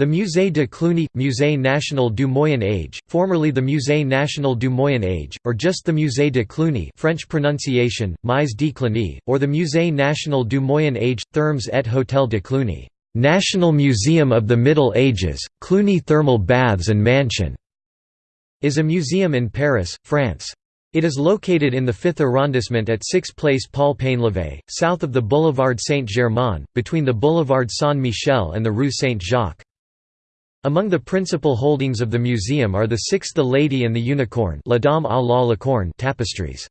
The Musée de Cluny – Musée national du Moyen Âge, formerly the Musée national du Moyen Âge, or just the Musée de Cluny French pronunciation, Mise de Cluny, or the Musée national du Moyen Âge, Thermes et Hôtel de Cluny National Museum of the Middle Ages, Cluny Thermal Baths and Mansion, is a museum in Paris, France. It is located in the 5th arrondissement at 6 Place Paul Painlevé, south of the Boulevard Saint-Germain, between the Boulevard Saint-Michel and the Rue Saint-Jacques. Among the principal holdings of the museum are the Six The Lady and the Unicorn La Dame à la Licorne tapestries.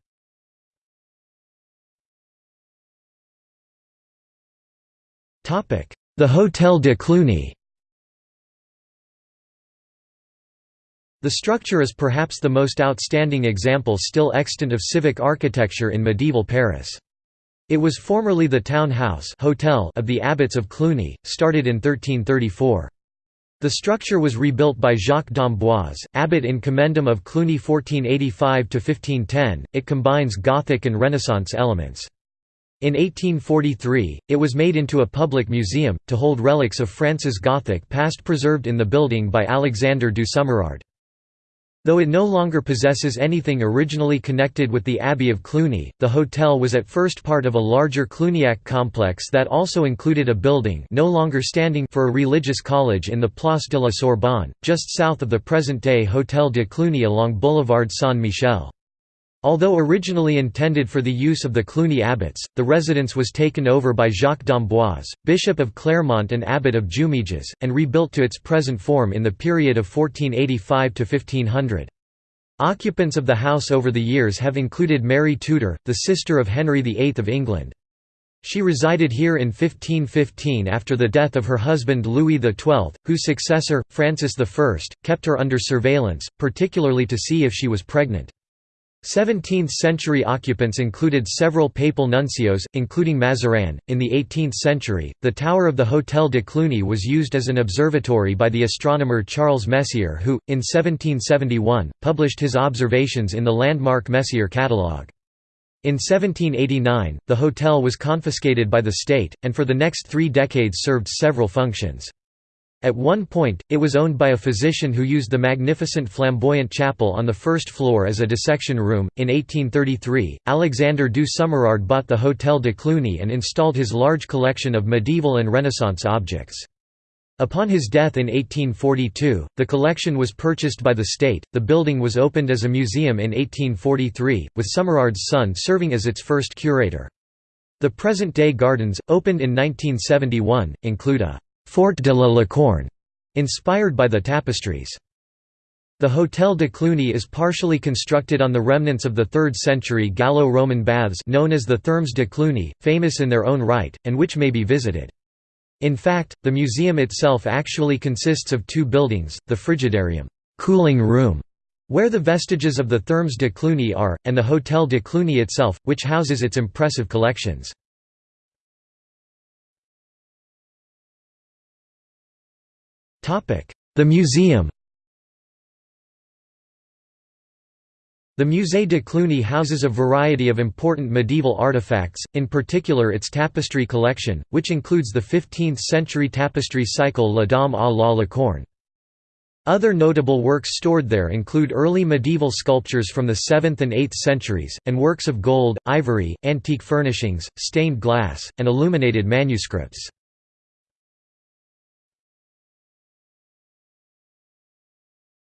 The Hôtel de Cluny The structure is perhaps the most outstanding example still extant of civic architecture in medieval Paris. It was formerly the town house hotel of the abbots of Cluny, started in 1334. The structure was rebuilt by Jacques d'Amboise, abbot in commendam of Cluny 1485–1510, it combines Gothic and Renaissance elements. In 1843, it was made into a public museum, to hold relics of France's Gothic past preserved in the building by Alexandre du Sommerard. Though it no longer possesses anything originally connected with the Abbey of Cluny, the hotel was at first part of a larger Cluniac complex that also included a building no longer standing for a religious college in the Place de la Sorbonne, just south of the present-day Hôtel de Cluny along Boulevard Saint-Michel. Although originally intended for the use of the Cluny abbots, the residence was taken over by Jacques d'Amboise, Bishop of Clermont and Abbot of Jumièges, and rebuilt to its present form in the period of 1485 to 1500. Occupants of the house over the years have included Mary Tudor, the sister of Henry VIII of England. She resided here in 1515 after the death of her husband Louis XII, whose successor, Francis I, kept her under surveillance, particularly to see if she was pregnant. 17th-century occupants included several papal nuncios, including Mazarin. In the 18th century, the tower of the Hôtel de Cluny was used as an observatory by the astronomer Charles Messier who, in 1771, published his observations in the landmark Messier catalogue. In 1789, the hotel was confiscated by the state, and for the next three decades served several functions. At one point, it was owned by a physician who used the magnificent flamboyant chapel on the first floor as a dissection room. In 1833, Alexandre du Sommerard bought the Hôtel de Cluny and installed his large collection of medieval and Renaissance objects. Upon his death in 1842, the collection was purchased by the state. The building was opened as a museum in 1843, with Sommerard's son serving as its first curator. The present-day gardens, opened in 1971, include a Forêt de la Licorne, inspired by the tapestries. The Hôtel de Cluny is partially constructed on the remnants of the 3rd century Gallo-Roman baths known as the Thermes de Cluny, famous in their own right, and which may be visited. In fact, the museum itself actually consists of two buildings, the Frigidarium cooling room", where the vestiges of the Thermes de Cluny are, and the Hôtel de Cluny itself, which houses its impressive collections. The museum The Musée de Cluny houses a variety of important medieval artifacts, in particular its tapestry collection, which includes the 15th-century tapestry cycle La Dame à la Licorne. Other notable works stored there include early medieval sculptures from the 7th and 8th centuries, and works of gold, ivory, antique furnishings, stained glass, and illuminated manuscripts.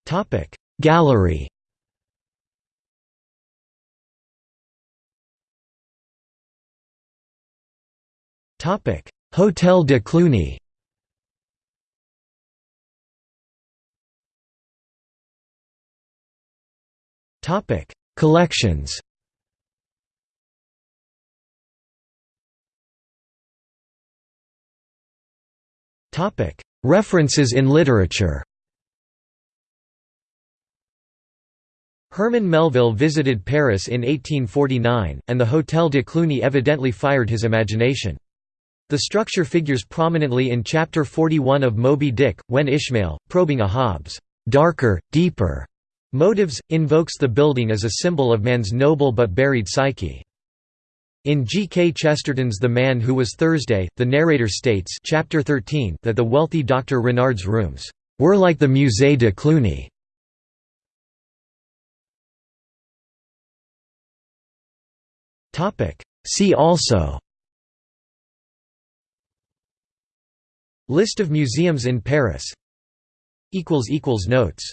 Topic. Gallery Topic. Hotel de Cluny Topic. Collections Topic. References in literature Herman Melville visited Paris in 1849, and the Hôtel de Cluny evidently fired his imagination. The structure figures prominently in Chapter 41 of Moby Dick, when Ishmael, probing a Ahab's darker, deeper motives, invokes the building as a symbol of man's noble but buried psyche. In G. K. Chesterton's The Man Who Was Thursday, the narrator states chapter 13 that the wealthy Dr. Renard's rooms were like the Musée de Cluny. See also. List of museums in Paris. Notes